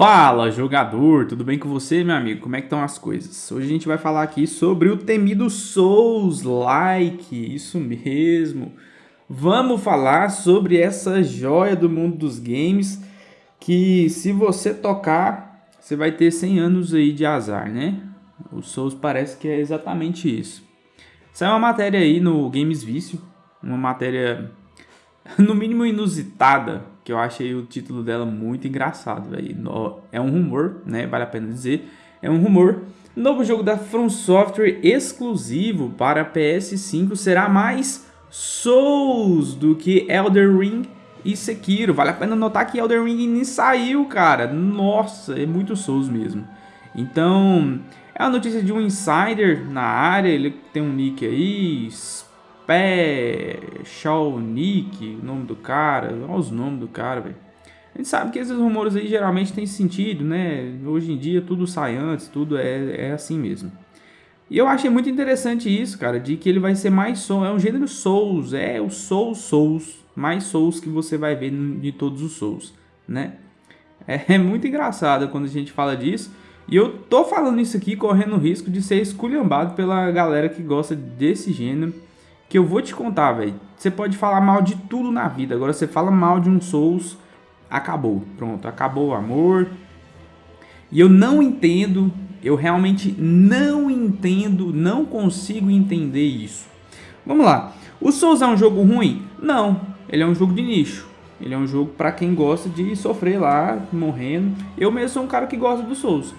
Fala jogador, tudo bem com você meu amigo? Como é que estão as coisas? Hoje a gente vai falar aqui sobre o temido Souls-like, isso mesmo. Vamos falar sobre essa joia do mundo dos games que se você tocar, você vai ter 100 anos aí de azar, né? O Souls parece que é exatamente isso. Saiu uma matéria aí no Games Vício, uma matéria no mínimo inusitada, que eu achei o título dela muito engraçado, véio. É um rumor, né? Vale a pena dizer. É um rumor. Novo jogo da From Software exclusivo para PS5 será mais Souls do que Elder Ring e Sekiro. Vale a pena notar que Elder Ring nem saiu, cara. Nossa, é muito Souls mesmo. Então, é a notícia de um insider na área, ele tem um nick aí, Pé, Shaonik, o nome do cara, olha os nomes do cara, velho. A gente sabe que esses rumores aí geralmente tem sentido, né? Hoje em dia tudo sai antes, tudo é, é assim mesmo. E eu achei muito interessante isso, cara, de que ele vai ser mais Souls, é um gênero Souls, é o Souls Souls, mais Souls que você vai ver de todos os Souls, né? É, é muito engraçado quando a gente fala disso. E eu tô falando isso aqui correndo o risco de ser esculhambado pela galera que gosta desse gênero que eu vou te contar, velho. Você pode falar mal de tudo na vida, agora você fala mal de um Souls, acabou. Pronto, acabou o amor. E eu não entendo, eu realmente não entendo, não consigo entender isso. Vamos lá. O Souls é um jogo ruim? Não, ele é um jogo de nicho. Ele é um jogo para quem gosta de sofrer lá, morrendo. Eu mesmo sou um cara que gosta do Souls.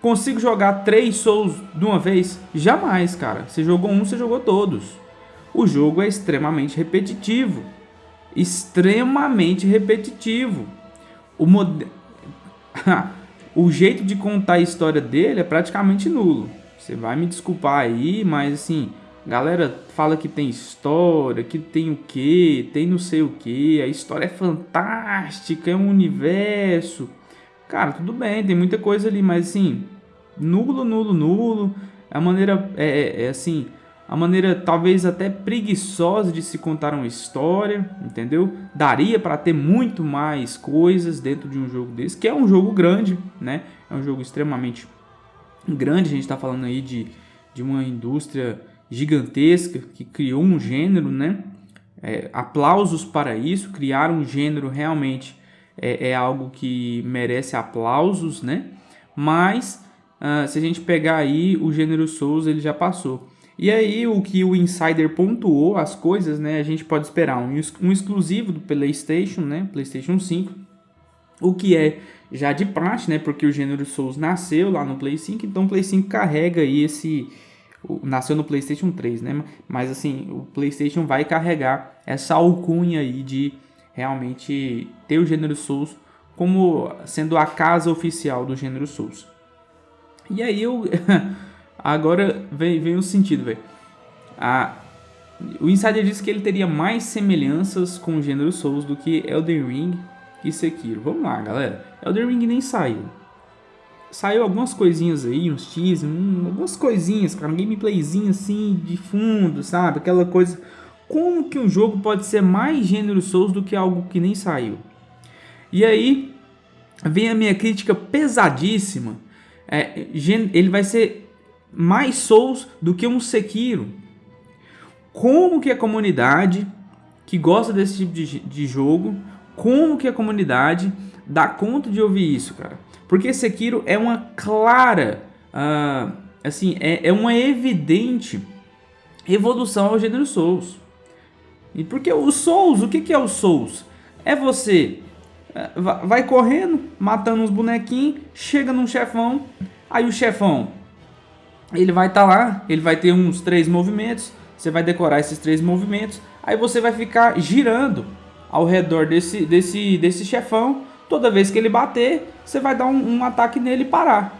Consigo jogar três Souls de uma vez? Jamais, cara. Você jogou um, você jogou todos o jogo é extremamente repetitivo. Extremamente repetitivo. O, mod... o jeito de contar a história dele é praticamente nulo. Você vai me desculpar aí, mas assim, galera fala que tem história, que tem o que, tem não sei o que, a história é fantástica, é um universo. Cara, tudo bem, tem muita coisa ali, mas assim, nulo, nulo, nulo. A maneira é, é, é assim, a maneira talvez até preguiçosa de se contar uma história, entendeu? Daria para ter muito mais coisas dentro de um jogo desse, que é um jogo grande, né? É um jogo extremamente grande, a gente está falando aí de, de uma indústria gigantesca que criou um gênero, né? É, aplausos para isso, criar um gênero realmente é, é algo que merece aplausos, né? Mas uh, se a gente pegar aí o gênero Souls, ele já passou. E aí o que o Insider pontuou as coisas, né? A gente pode esperar um, um exclusivo do PlayStation, né? PlayStation 5. O que é já de praxe, né? Porque o gênero Souls nasceu lá no Play 5, então o Play 5 carrega aí esse nasceu no PlayStation 3, né? Mas assim, o PlayStation vai carregar essa alcunha aí de realmente ter o gênero Souls como sendo a casa oficial do gênero Souls. E aí eu Agora vem, vem o sentido, velho. O Insider disse que ele teria mais semelhanças com o gênero Souls do que Elden Ring e Sekiro. Vamos lá, galera. Elden Ring nem saiu. Saiu algumas coisinhas aí, uns teasers, um, algumas coisinhas, cara, um gameplayzinho assim de fundo, sabe? Aquela coisa. Como que um jogo pode ser mais gênero Souls do que algo que nem saiu? E aí vem a minha crítica pesadíssima. É, ele vai ser mais Souls do que um Sekiro. Como que a comunidade que gosta desse tipo de, de jogo, como que a comunidade dá conta de ouvir isso, cara? Porque Sekiro é uma clara, uh, assim, é, é uma evidente evolução ao gênero Souls. E porque o Souls, o que, que é o Souls? É você uh, vai correndo, matando uns bonequinhos, chega num chefão, aí o chefão ele vai estar tá lá, ele vai ter uns três movimentos, você vai decorar esses três movimentos, aí você vai ficar girando ao redor desse, desse, desse chefão, toda vez que ele bater, você vai dar um, um ataque nele e parar.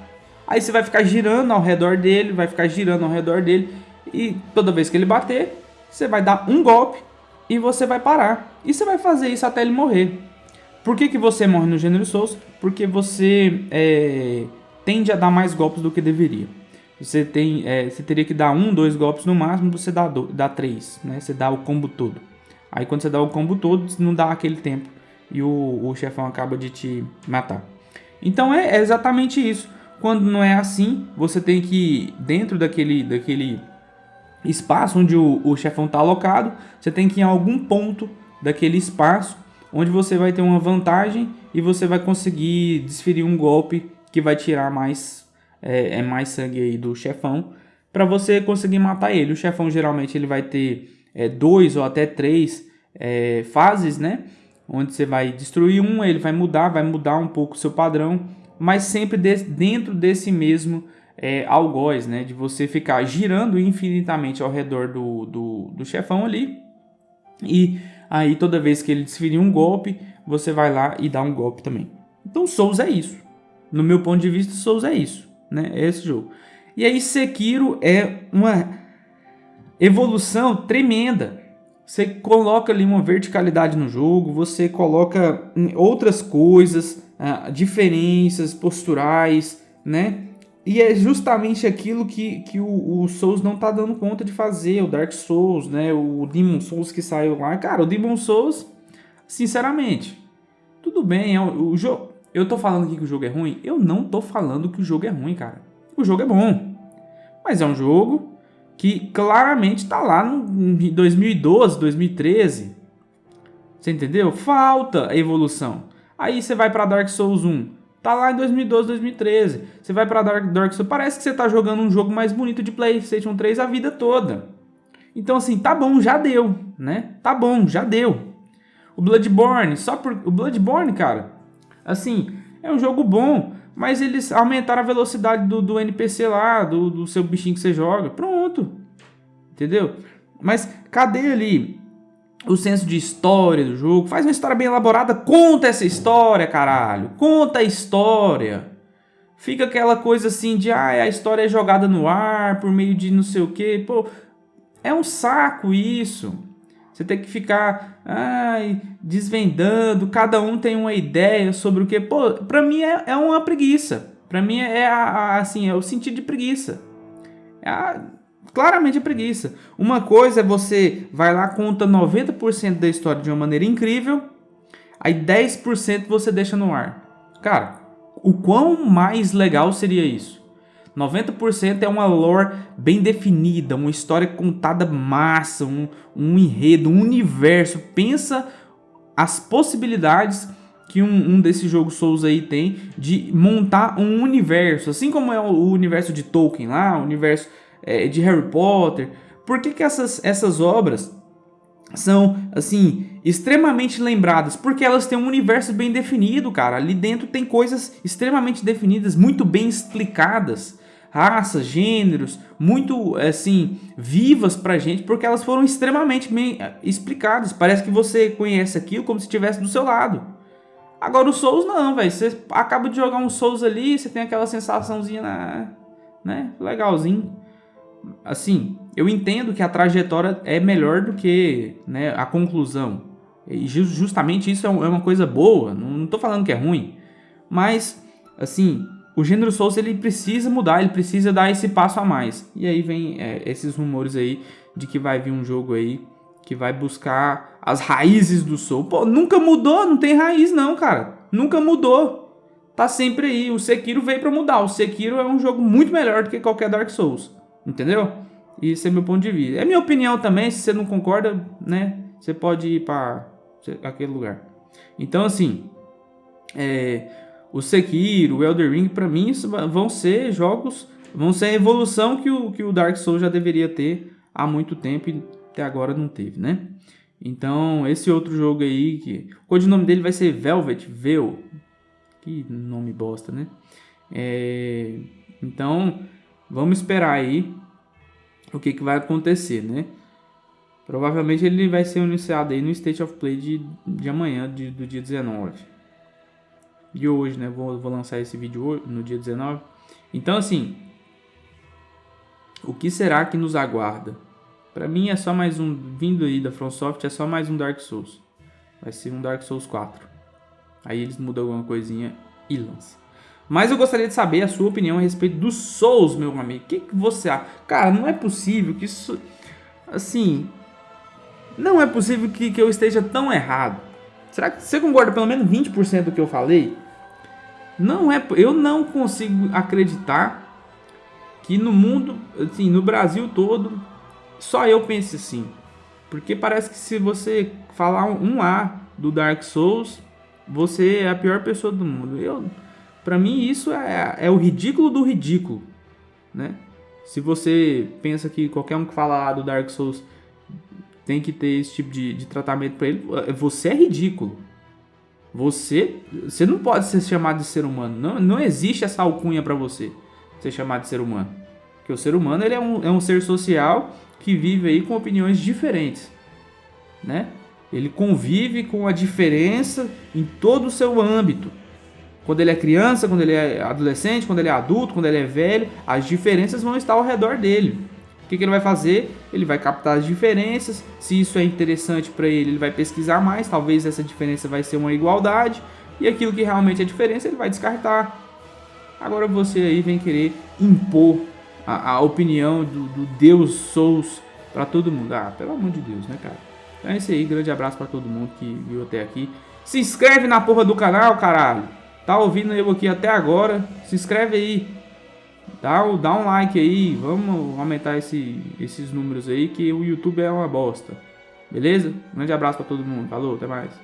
Aí você vai ficar girando ao redor dele, vai ficar girando ao redor dele, e toda vez que ele bater, você vai dar um golpe e você vai parar. E você vai fazer isso até ele morrer. Por que, que você morre no gênero Souls? Porque você é, tende a dar mais golpes do que deveria você tem, é, você teria que dar um, dois golpes no máximo, você dá, do, dá três, né? Você dá o combo todo. Aí quando você dá o combo todo, não dá aquele tempo e o, o chefão acaba de te matar. Então é, é exatamente isso. Quando não é assim, você tem que, dentro daquele, daquele espaço onde o, o chefão está alocado, você tem que ir em algum ponto daquele espaço onde você vai ter uma vantagem e você vai conseguir desferir um golpe que vai tirar mais, é, é mais sangue aí do chefão para você conseguir matar ele. O chefão geralmente ele vai ter é, dois ou até três é, fases, né? Onde você vai destruir um, ele vai mudar, vai mudar um pouco o seu padrão, mas sempre de, dentro desse mesmo é, algoz, né? De você ficar girando infinitamente ao redor do, do, do chefão ali. E aí toda vez que ele desferir um golpe, você vai lá e dá um golpe também. Então Souls é isso. No meu ponto de vista, Souls é isso, né? É esse jogo. E aí Sekiro é uma evolução tremenda. Você coloca ali uma verticalidade no jogo, você coloca outras coisas, uh, diferenças posturais, né? E é justamente aquilo que, que o, o Souls não tá dando conta de fazer, o Dark Souls, né? O Demon Souls que saiu lá. Cara, o Demon Souls, sinceramente, tudo bem, é o, o jogo... Eu tô falando aqui que o jogo é ruim? Eu não tô falando que o jogo é ruim, cara. O jogo é bom. Mas é um jogo que claramente está lá em 2012, 2013. Você entendeu? Falta evolução. Aí você vai para Dark Souls 1. Tá lá em 2012, 2013. Você vai para Dark, Dark Souls. Parece que você tá jogando um jogo mais bonito de PlayStation 3 a vida toda. Então assim, tá bom, já deu, né? Tá bom, já deu. O Bloodborne, só por o Bloodborne, cara. Assim, é um jogo bom, mas eles aumentaram a velocidade do, do NPC lá, do, do seu bichinho que você joga. Pronto. Entendeu? Mas cadê ali o senso de história do jogo? Faz uma história bem elaborada, conta essa história, caralho. Conta a história. Fica aquela coisa assim de, ah, a história é jogada no ar por meio de não sei o que. Pô, é um saco isso. Você tem que ficar ai, desvendando, cada um tem uma ideia sobre o que. Pô, pra mim é, é uma preguiça. Pra mim é, a, a, assim, é o sentido de preguiça. É a, claramente é preguiça. Uma coisa é você vai lá, conta 90% da história de uma maneira incrível, aí 10% você deixa no ar. Cara, o quão mais legal seria isso? 90% é uma lore bem definida, uma história contada massa, um, um enredo, um universo. Pensa as possibilidades que um, um desses jogos Souls aí tem de montar um universo, assim como é o universo de Tolkien lá, o universo é, de Harry Potter. Por que, que essas, essas obras são, assim, extremamente lembradas? Porque elas têm um universo bem definido, cara. Ali dentro tem coisas extremamente definidas, muito bem explicadas raças, gêneros, muito assim, vivas pra gente, porque elas foram extremamente bem eh, explicadas. Parece que você conhece aquilo como se estivesse do seu lado. Agora o Souls não, velho. Você acaba de jogar um Souls ali, você tem aquela sensaçãozinha, né? né? Legalzinho. Assim, eu entendo que a trajetória é melhor do que né, a conclusão. E justamente isso é, é uma coisa boa. Não tô falando que é ruim. Mas, assim, o gênero Souls ele precisa mudar, ele precisa dar esse passo a mais. E aí vem é, esses rumores aí de que vai vir um jogo aí que vai buscar as raízes do Soul. Pô, nunca mudou, não tem raiz não, cara. Nunca mudou. Tá sempre aí. O Sekiro veio para mudar. O Sekiro é um jogo muito melhor do que qualquer Dark Souls. Entendeu? Esse é meu ponto de vista. É minha opinião também, se você não concorda, né? Você pode ir para aquele lugar. Então, assim, é, o Sekiro, o Elder Ring, para mim, vão ser jogos, vão ser a evolução que o, que o Dark Souls já deveria ter há muito tempo e até agora não teve, né? Então, esse outro jogo aí, que o codinome dele vai ser Velvet Veil. Que nome bosta, né? É, então, vamos esperar aí o que, que vai acontecer, né? Provavelmente ele vai ser anunciado aí no State of Play de, de amanhã, de, do dia 19 de hoje, né? Vou, vou lançar esse vídeo hoje, no dia 19. Então, assim, o que será que nos aguarda? Para mim é só mais um, vindo aí da FromSoft, é só mais um Dark Souls. Vai ser um Dark Souls 4. Aí eles mudam alguma coisinha e lançam. Mas eu gostaria de saber a sua opinião a respeito dos Souls, meu amigo. O que, que você acha? Cara, não é possível que isso... Assim... Não é possível que, que eu esteja tão errado. Será que você concorda pelo menos 20% do que eu falei? Não é, eu não consigo acreditar que no mundo, assim, no Brasil todo, só eu pense assim. Porque parece que se você falar um A do Dark Souls, você é a pior pessoa do mundo. Eu, para mim isso é, é o ridículo do ridículo, né? Se você pensa que qualquer um que fala do Dark Souls tem que ter esse tipo de, de tratamento para ele, você é ridículo. Você, você não pode ser chamado de ser humano. Não, não existe essa alcunha para você ser chamado de ser humano. Porque o ser humano ele é, um, é um ser social que vive aí com opiniões diferentes, né? Ele convive com a diferença em todo o seu âmbito. Quando ele é criança, quando ele é adolescente, quando ele é adulto, quando ele é velho, as diferenças vão estar ao redor dele. O que, que ele vai fazer? Ele vai captar as diferenças. Se isso é interessante para ele, ele vai pesquisar mais. Talvez essa diferença vai ser uma igualdade. E aquilo que realmente é diferença, ele vai descartar. Agora você aí vem querer impor a, a opinião do, do Deus Souls para todo mundo. Ah, pelo amor de Deus, né, cara? Então é isso aí. Grande abraço para todo mundo que viu até aqui. Se inscreve na porra do canal, caralho tá ouvindo eu aqui até agora, se inscreve aí. Dá, dá um like aí, vamos aumentar esse, esses números aí que o YouTube é uma bosta. Beleza? Um grande abraço para todo mundo. Falou, até mais.